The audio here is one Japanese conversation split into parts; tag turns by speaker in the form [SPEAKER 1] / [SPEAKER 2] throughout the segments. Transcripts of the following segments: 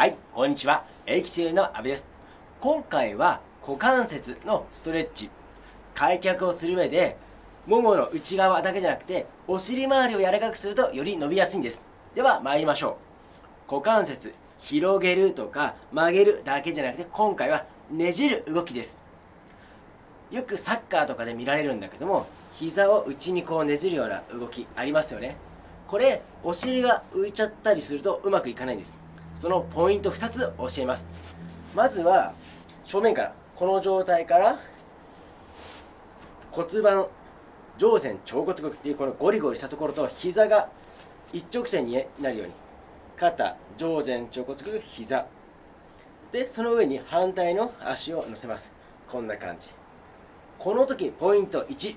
[SPEAKER 1] はいこんにちは。エキシルの阿部です。今回は股関節のストレッチ開脚をする上でももの内側だけじゃなくてお尻周りを柔らかくするとより伸びやすいんです。では参りましょう。股関節広げるとか曲げるだけじゃなくて今回はねじる動きです。よくサッカーとかで見られるんだけども膝を内にこうねじるような動きありますよね。これお尻が浮いちゃったりするとうまくいかないんです。そのポイント2つ教えます。まずは正面からこの状態から骨盤上前腸骨骨っていうこのゴリゴリしたところと膝が一直線になるように肩上前腸骨骨膝。でその上に反対の足を乗せます。こんな感じ。この時ポイント1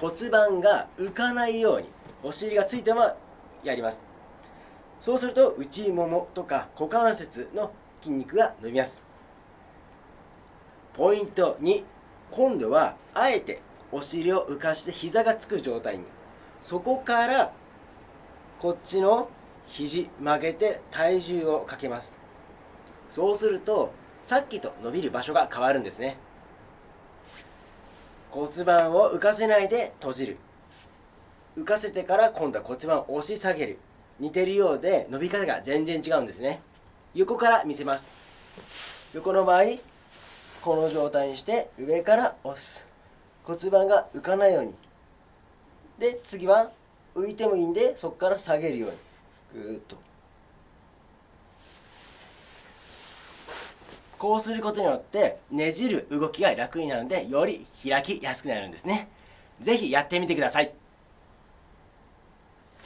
[SPEAKER 1] 骨盤が浮かないようにお尻がついたままやります。そうすると内ももとか股関節の筋肉が伸びます。ポイント2今度はあえてお尻を浮かして膝がつく状態に。そこからこっちの肘曲げて体重をかけます。そうするとさっきと伸びる場所が変わるんですね。骨盤を浮かせないで閉じる。浮かせてから今度は骨盤を押し下げる。似てるようで伸び方が全然違うんですね。横から見せます。横の場合この状態にして上から押す。骨盤が浮かないように。で次は浮いてもいいんでそこから下げるように。ぐーっと。こうすることによってねじる動きが楽になるのでより開きやすくなるんですね。是非やってみてください。